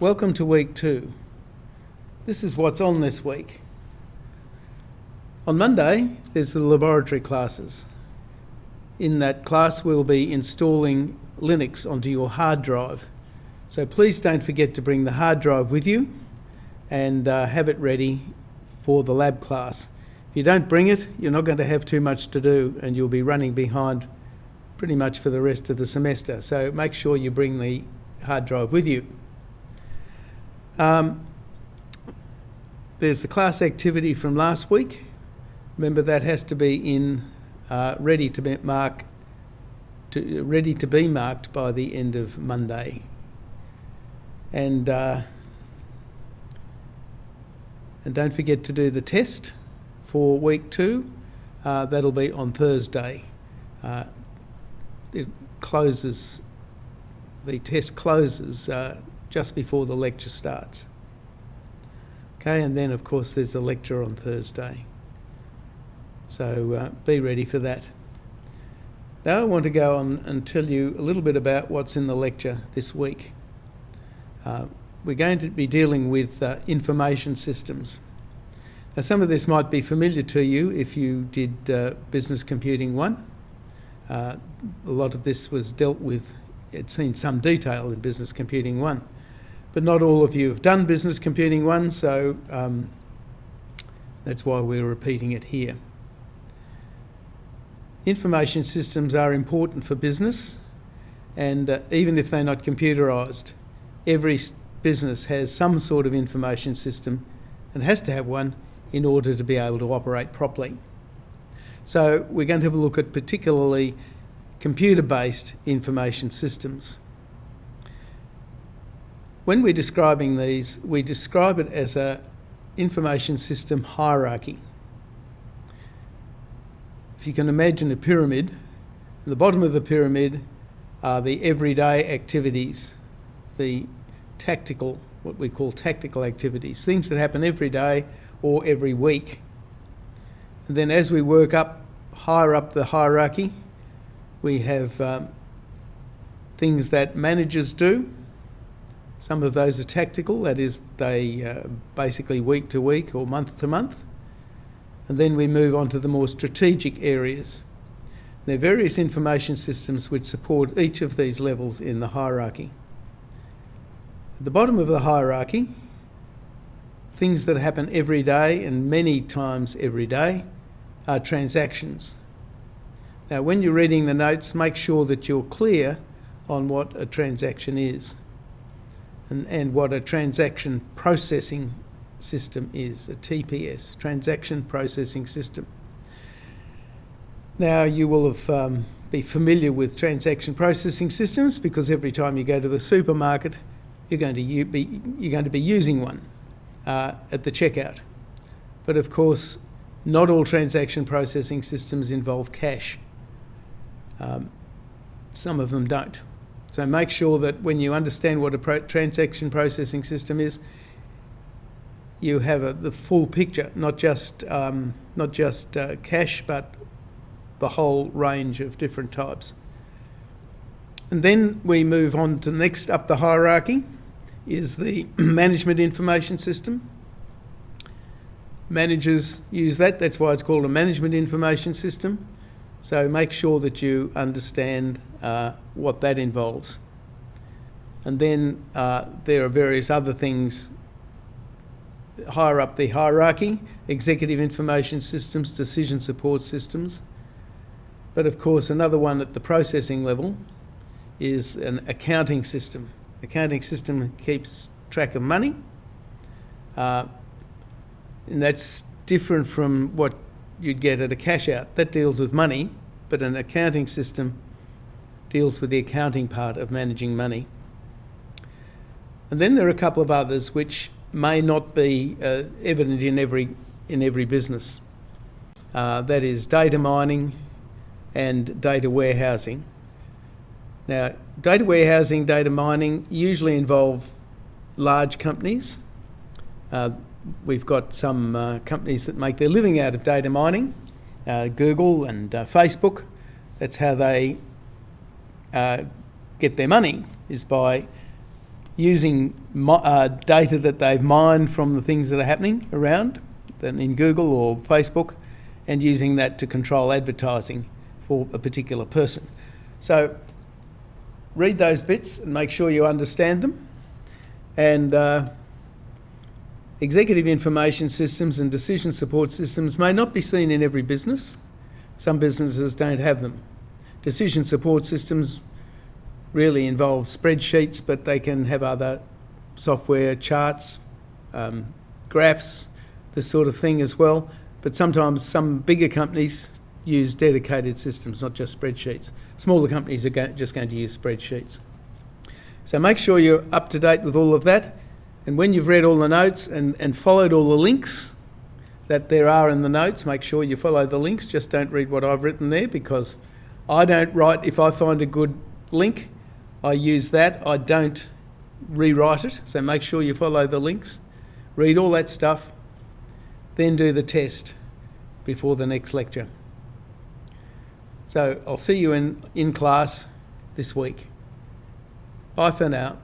Welcome to week two. This is what's on this week. On Monday, there's the laboratory classes. In that class, we'll be installing Linux onto your hard drive. So please don't forget to bring the hard drive with you and uh, have it ready for the lab class. If you don't bring it, you're not going to have too much to do and you'll be running behind pretty much for the rest of the semester. So make sure you bring the hard drive with you. Um, there's the class activity from last week. Remember that has to be in uh, ready to be to ready to be marked by the end of Monday. And uh, and don't forget to do the test for week two. Uh, that'll be on Thursday. Uh, it closes. The test closes uh, just before the lecture starts. Okay, and then of course there's a lecture on Thursday. So uh, be ready for that. Now I want to go on and tell you a little bit about what's in the lecture this week. Uh, we're going to be dealing with uh, information systems. Now some of this might be familiar to you if you did uh, Business Computing 1. Uh, a lot of this was dealt with, it's seen some detail in Business Computing 1 but not all of you have done Business Computing 1, so um, that's why we're repeating it here. Information systems are important for business, and uh, even if they're not computerised, every business has some sort of information system and has to have one in order to be able to operate properly. So we're going to have a look at particularly computer-based information systems. When we're describing these, we describe it as a information system hierarchy. If you can imagine a pyramid, the bottom of the pyramid are the everyday activities, the tactical, what we call tactical activities, things that happen every day or every week. And then as we work up, higher up the hierarchy, we have um, things that managers do, some of those are tactical, that is, they uh, basically week to week or month to month. And then we move on to the more strategic areas. There are various information systems which support each of these levels in the hierarchy. At the bottom of the hierarchy, things that happen every day and many times every day are transactions. Now, when you're reading the notes, make sure that you're clear on what a transaction is and, and what a transaction processing system is, a TPS, transaction processing system. Now you will have um, be familiar with transaction processing systems because every time you go to the supermarket, you're going to be you're going to be using one uh, at the checkout. But of course, not all transaction processing systems involve cash. Um, some of them don't. So make sure that when you understand what a pro transaction processing system is, you have a, the full picture, not just um, not just uh, cash, but the whole range of different types. And then we move on to next up the hierarchy is the management information system. Managers use that, that's why it's called a management information system. So make sure that you understand uh, what that involves. And then uh, there are various other things higher up the hierarchy, executive information systems, decision support systems. But of course, another one at the processing level is an accounting system. Accounting system keeps track of money. Uh, and that's different from what you'd get at a cash out. That deals with money, but an accounting system deals with the accounting part of managing money. And then there are a couple of others which may not be uh, evident in every, in every business. Uh, that is data mining and data warehousing. Now, data warehousing, data mining usually involve large companies. Uh, we've got some uh, companies that make their living out of data mining, uh, Google and uh, Facebook. That's how they uh, get their money, is by using uh, data that they've mined from the things that are happening around than in Google or Facebook and using that to control advertising for a particular person. So read those bits and make sure you understand them. And uh, executive information systems and decision support systems may not be seen in every business. Some businesses don't have them. Decision support systems really involve spreadsheets, but they can have other software, charts, um, graphs, this sort of thing as well. But sometimes some bigger companies use dedicated systems, not just spreadsheets. Smaller companies are go- just going to use spreadsheets. So make sure you're up to date with all of that. And when you've read all the notes and, and followed all the links that there are in the notes, make sure you follow the links. Just don't read what I've written there because I don't write, if I find a good link, I use that. I don't rewrite it. So make sure you follow the links, read all that stuff, then do the test before the next lecture. So I'll see you in, in class this week. Bye for now.